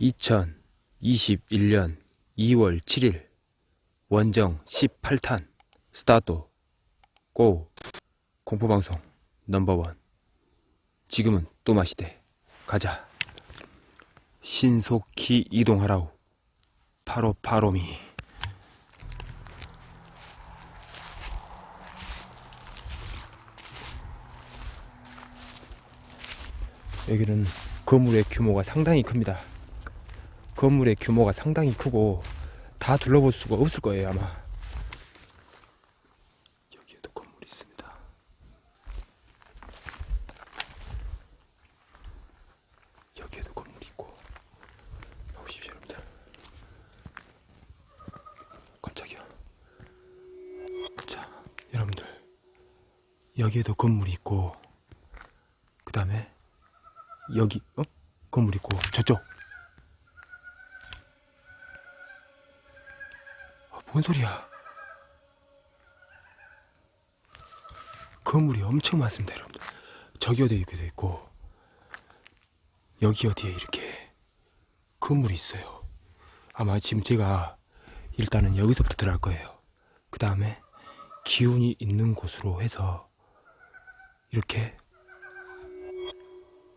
2021년 2월 7일 원정 18탄 스타트 고. 공포방송 넘버원. 지금은 또 마시대. 가자. 신속히 이동하라우 파로 파로미. 여기는 건물의 규모가 상당히 큽니다 건물의 규모가 상당히 크고 다 둘러볼 수가 없을 거예요 아마. 여기에도 건물이 있습니다. 여기에도 건물이 있고. 보십시오 여러분들. 깜짝이야. 자 여러분들. 여기에도 건물이 있고 그 다음에 여기 어? 건물 있고 저쪽 뭔 소리야? 건물이 엄청 많습니다 여러분들. 저기 어디에 여기도 있고 여기 어디에 이렇게 건물이 있어요. 아마 지금 제가 일단은 여기서부터 들어갈 거예요. 그 다음에 기운이 있는 곳으로 해서 이렇게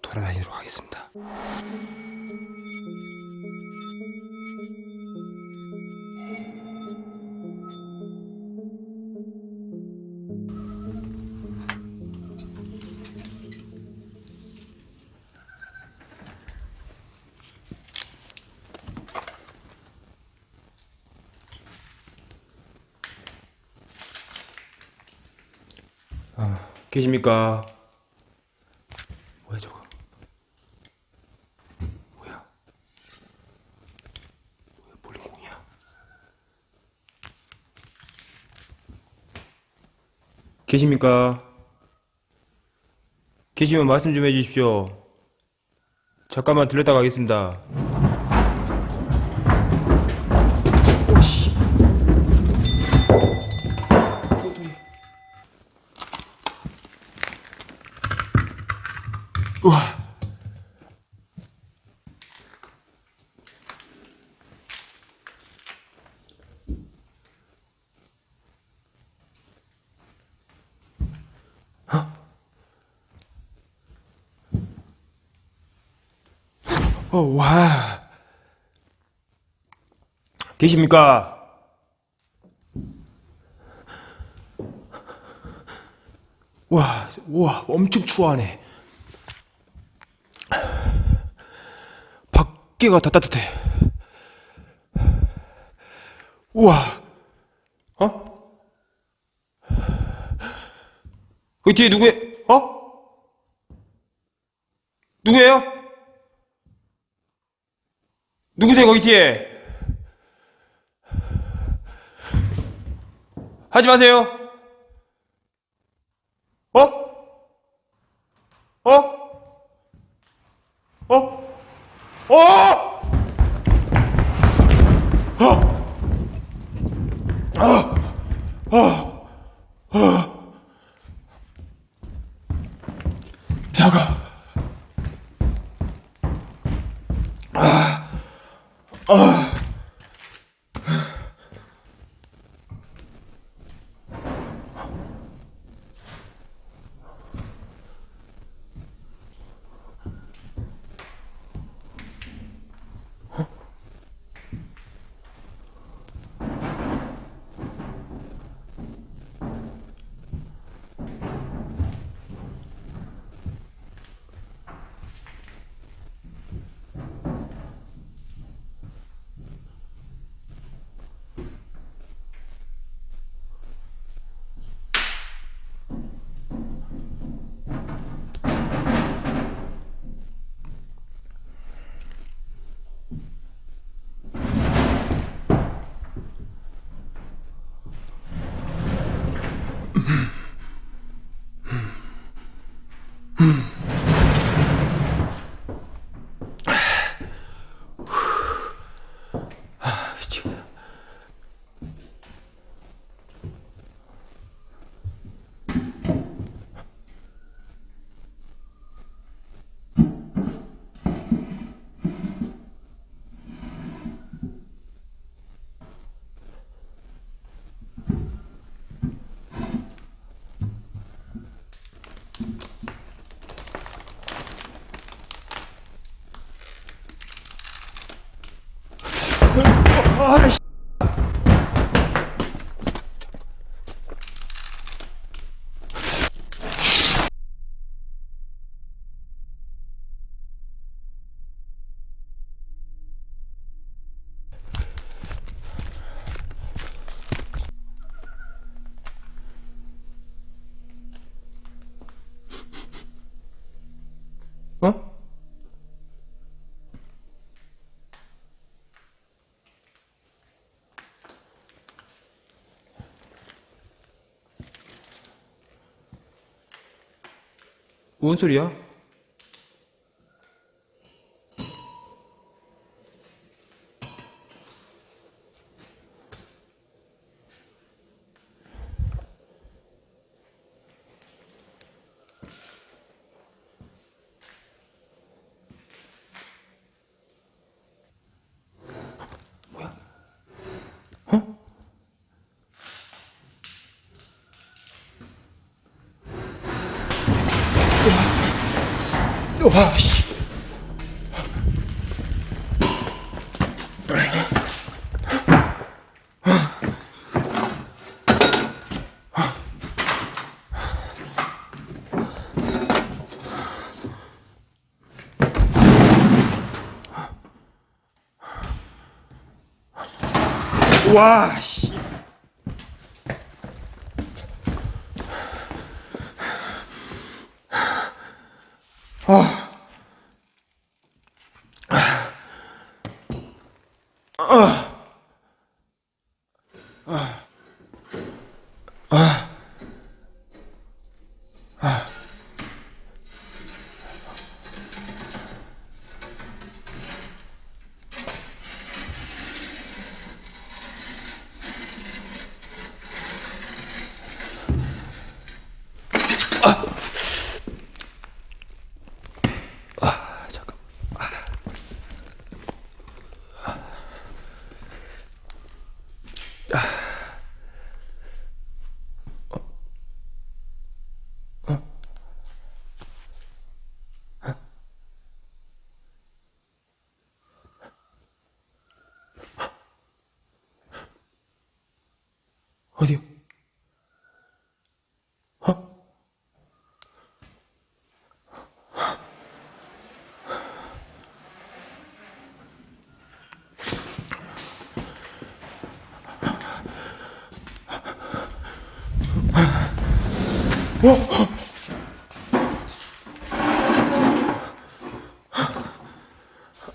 돌아다니도록 하겠습니다. 계십니까? 뭐야 저거? 뭐야? 뭐야 볼링공이야? 계십니까? 계시면 말씀 좀 해주십시오. 잠깐만 들렸다 가겠습니다. 우와. 어, 와. 계십니까? 와, 와, 엄청 추워하네. 밖에가 다 따뜻해. 우와, 어? 그 뒤에 누구예, 어? 누구예요? 누구세요, 거기 뒤에? 하지 마세요. 어? 어? 어? 어? 자가. 미치겠다. Mm-hmm. 아 뭔 소리야? 와, 씨. 와, 씨. 아, 어디요? 어?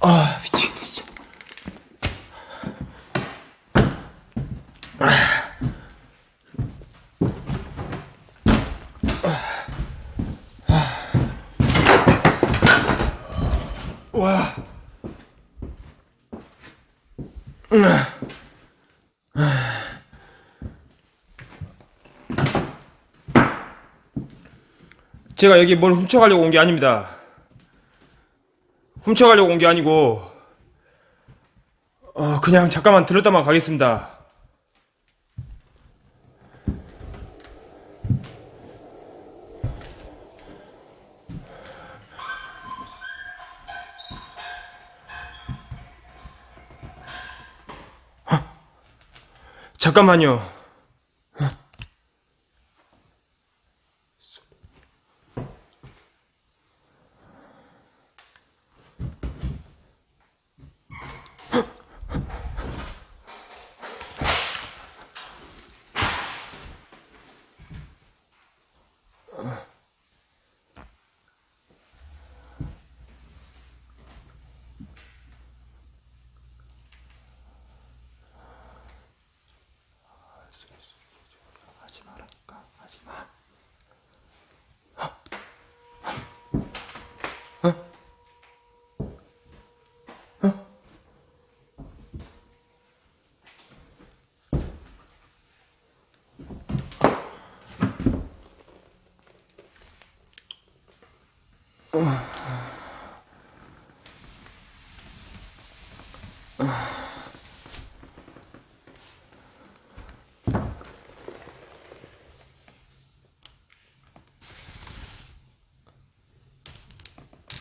아 미치겠다 진짜 와 제가 여기 뭘 훔쳐가려고 온 게 아닙니다. 훔쳐가려고 온 게 아니고 어, 그냥 잠깐만 들었다만 가겠습니다. 잠깐만요. 하지 말라니까 하지 마.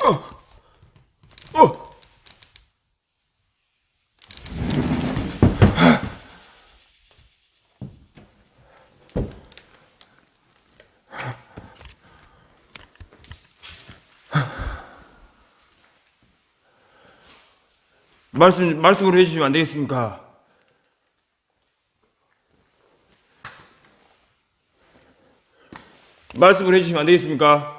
어! 말씀 말씀을 해주시면 안 되겠습니까? 말씀을 해주시면 안 되겠습니까?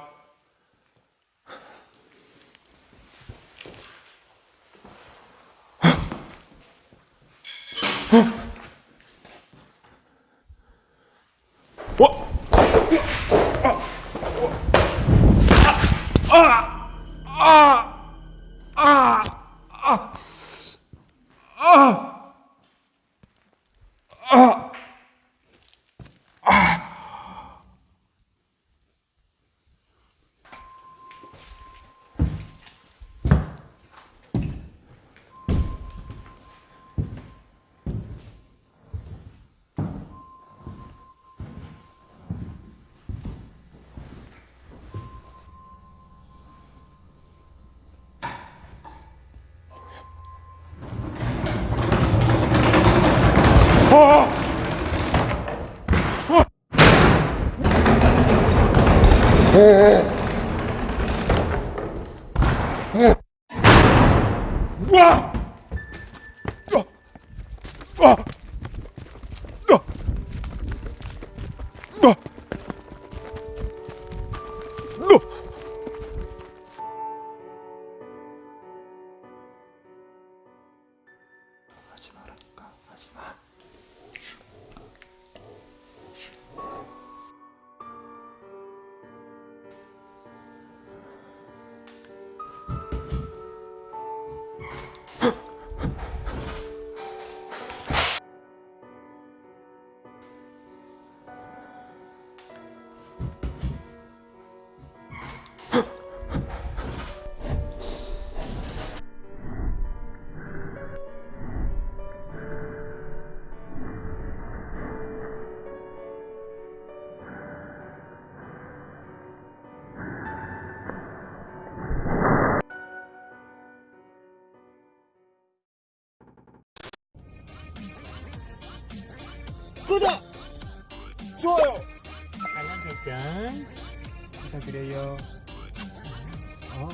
어? 와! 어! 어! 어! 구독! 좋아요! 알람 설정 부탁드려요. 어.